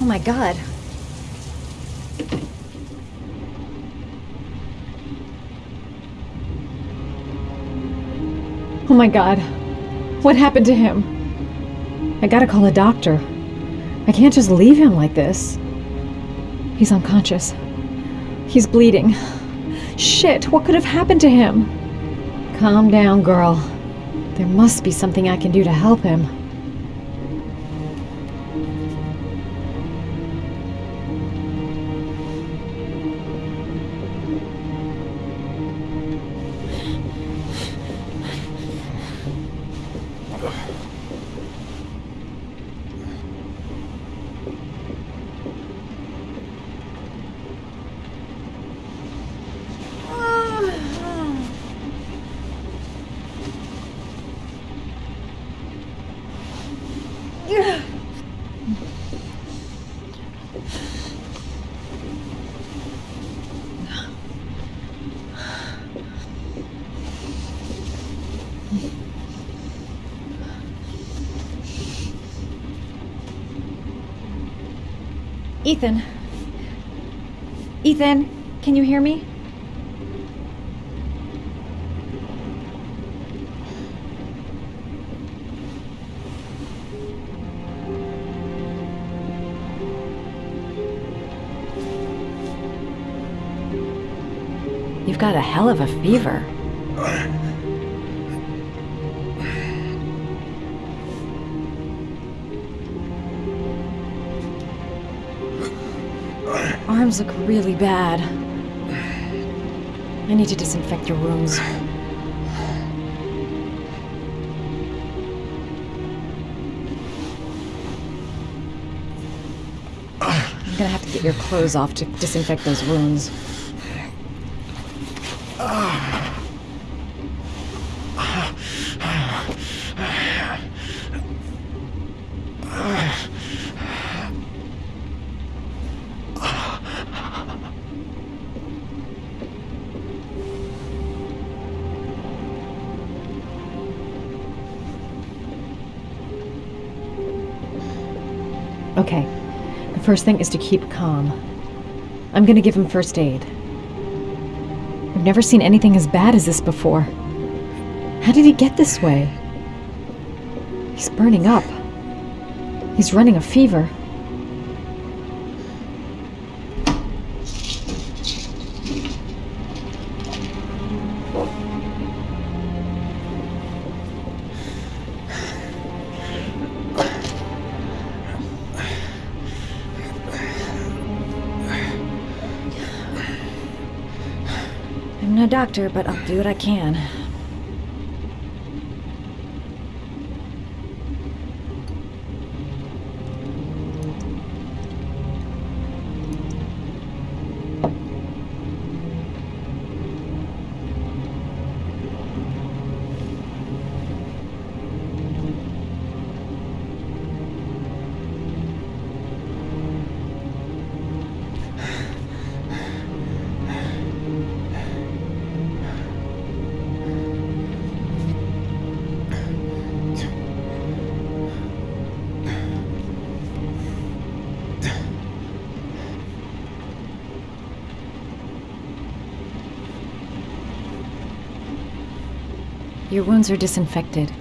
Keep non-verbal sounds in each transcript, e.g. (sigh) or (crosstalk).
Oh my god. Oh my god. What happened to him? I gotta call a doctor. I can't just leave him like this. He's unconscious. He's bleeding. Shit, what could have happened to him? Calm down, girl. There must be something I can do to help him. Ethan. Ethan, can you hear me? You've got a hell of a fever. Arms look really bad. I need to disinfect your wounds. I'm gonna have to get your clothes off to disinfect those wounds. Okay. The first thing is to keep calm. I'm gonna give him first aid. I've never seen anything as bad as this before. How did he get this way? He's burning up. He's running a fever. Doctor, but I'll do what I can. Your wounds are disinfected.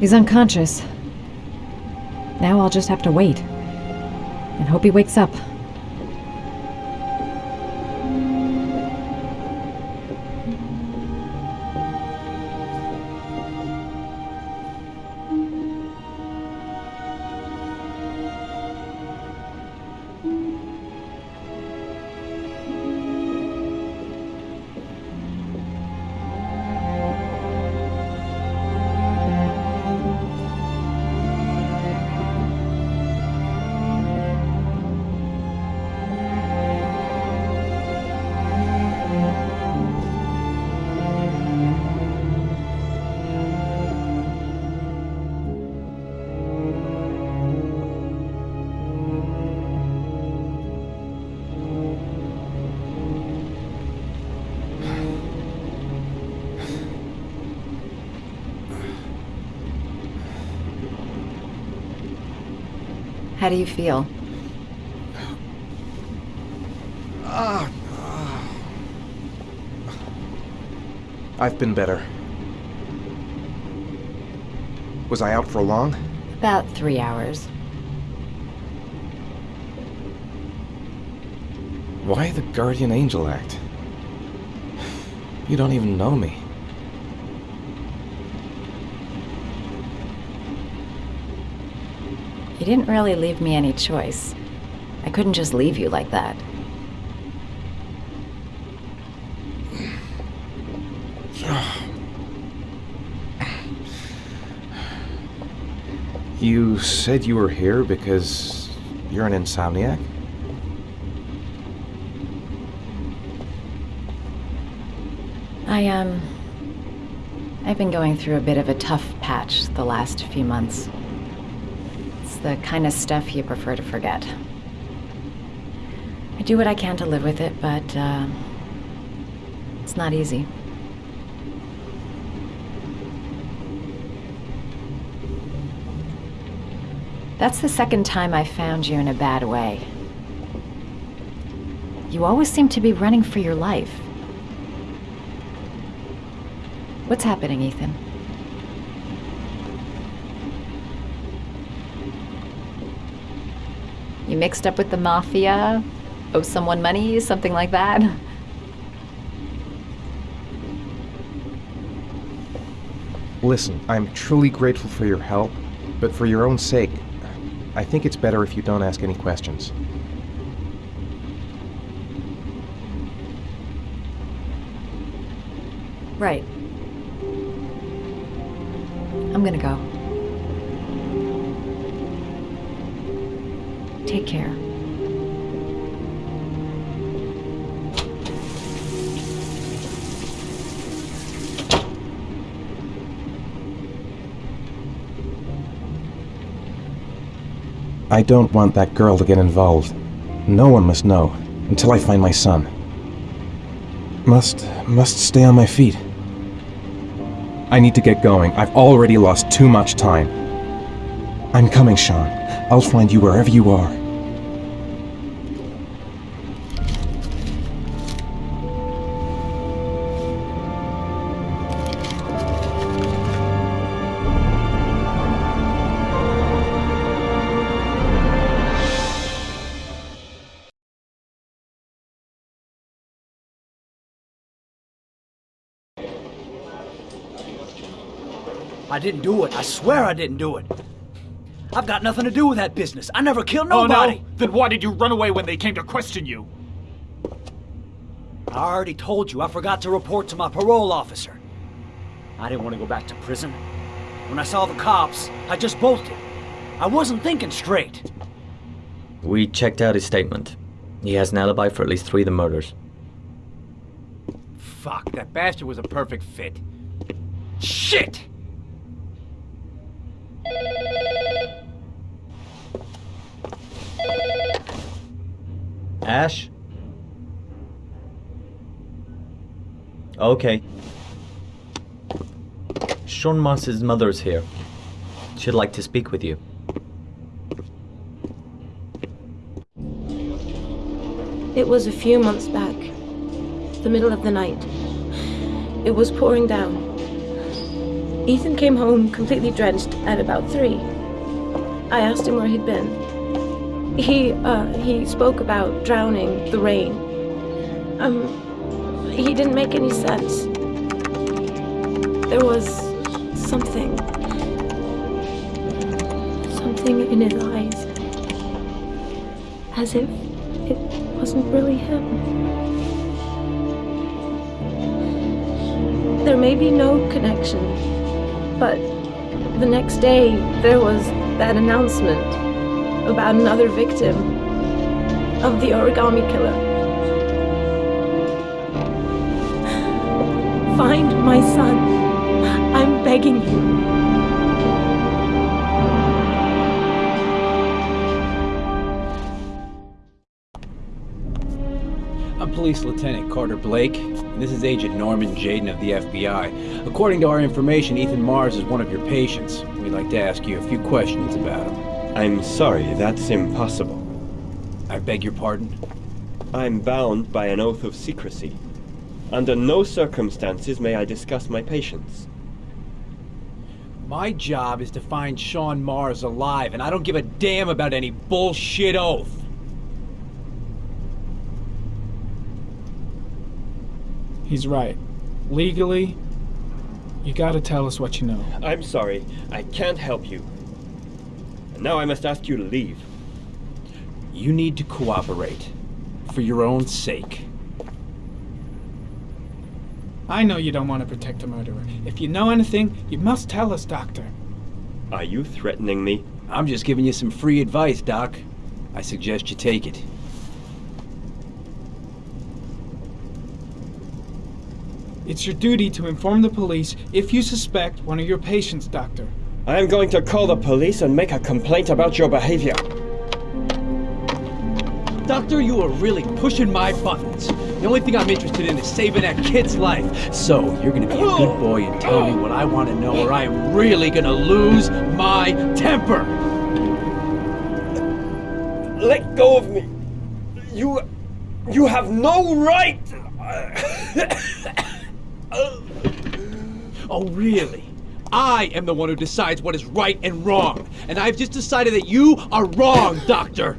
He's unconscious. Now I'll just have to wait. And hope he wakes up. How do you feel? Ah. I've been better. Was I out for long? About three hours. Why the Guardian Angel Act? You don't even know me. You didn't really leave me any choice. I couldn't just leave you like that. (sighs) You said you were here because you're an insomniac? I, um... I've been going through a bit of a tough patch the last few months. The kind of stuff you prefer to forget. I do what I can to live with it, but, uh... It's not easy. That's the second time I found you in a bad way. You always seem to be running for your life. What's happening, Ethan? Mixed up with the mafia? Owe someone money? Something like that? Listen, I'm truly grateful for your help, but for your own sake, I think it's better if you don't ask any questions. Right. I'm gonna go. I don't want that girl to get involved. No one must know, until I find my son. Must, must stay on my feet. I need to get going. I've already lost too much time. I'm coming, Shaun. I'll find you wherever you are. I didn't do it. I swear I didn't do it. I've got nothing to do with that business. I never killed Oh nobody. no? Then why did you run away when they came to question you? I already told you I forgot to report to my parole officer. I didn't want to go back to prison. When I saw the cops, I just bolted. I wasn't thinking straight. We checked out his statement. He has an alibi for at least three of the murders. Fuck, that bastard was a perfect fit. Shit! Ash? Okay. Shaun Mars's mother is here. She'd like to speak with you. It was a few months back. The middle of the night. It was pouring down. Ethan came home completely drenched at about three. I asked him where he'd been. He, uh, he spoke about drowning, the rain. Um, he didn't make any sense. There was something. Something in his eyes. As if it wasn't really him. There may be no connection, but the next day there was that announcement about another victim of the origami killer. Find my son. I'm begging you. I'm Police Lieutenant Carter Blake, and this is Agent Norman Jayden of the FBI. According to our information, Ethan Mars is one of your patients. We'd like to ask you a few questions about him. I'm sorry, that's impossible. I beg your pardon? I'm bound by an oath of secrecy. Under no circumstances may I discuss my patients. My job is to find Shaun Mars alive, and I don't give a damn about any bullshit oath. He's right. Legally, you gotta tell us what you know. I'm sorry, I can't help you. And now I must ask you to leave. You need to cooperate. For your own sake. I know you don't want to protect a murderer. If you know anything, you must tell us, Doctor. Are you threatening me? I'm just giving you some free advice, Doc. I suggest you take it. It's your duty to inform the police if you suspect one of your patients, Doctor. I am going to call the police and make a complaint about your behavior. Doctor, you are really pushing my buttons. The only thing I'm interested in is saving that kid's life. So, you're gonna be a good boy and tell me what I want to know, or I am really gonna lose my temper. Let go of me. You. You have no right! Oh, really? I am the one who decides what is right and wrong. And I've just decided that you are wrong, Doctor.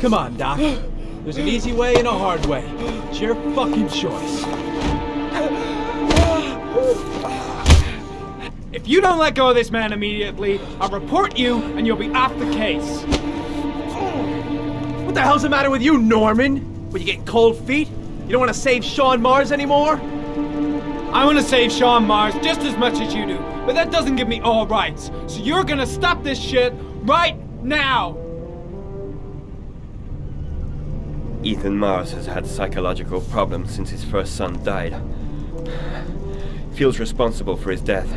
Come on, Doc. There's an easy way and a hard way. It's your fucking choice. If you don't let go of this man immediately, I'll report you and you'll be off the case. What the hell's the matter with you, Norman? What, you getting cold feet? You don't want to save Shaun Mars anymore? I want to save Shaun Mars just as much as you do, but that doesn't give me all rights. So you're gonna stop this shit right now! Ethan Mars has had psychological problems since his first son died. Feels responsible for his death.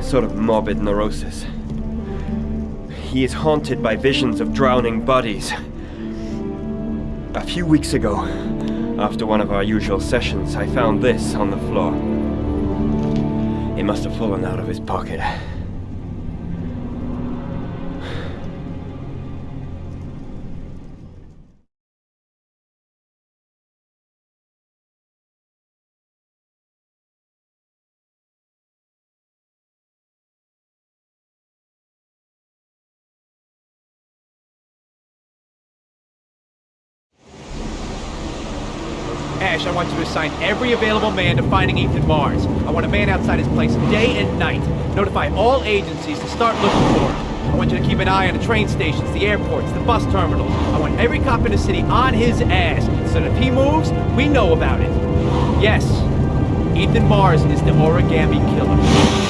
A sort of morbid neurosis. He is haunted by visions of drowning bodies. A few weeks ago, after one of our usual sessions, I found this on the floor. It must have fallen out of his pocket. Ash, I want you to assign every available man to finding Ethan Mars. I want a man outside his place day and night. Notify all agencies to start looking for him. I want you to keep an eye on the train stations, the airports, the bus terminals. I want every cop in the city on his ass, so that if he moves, we know about it. Yes, Ethan Mars is the origami killer.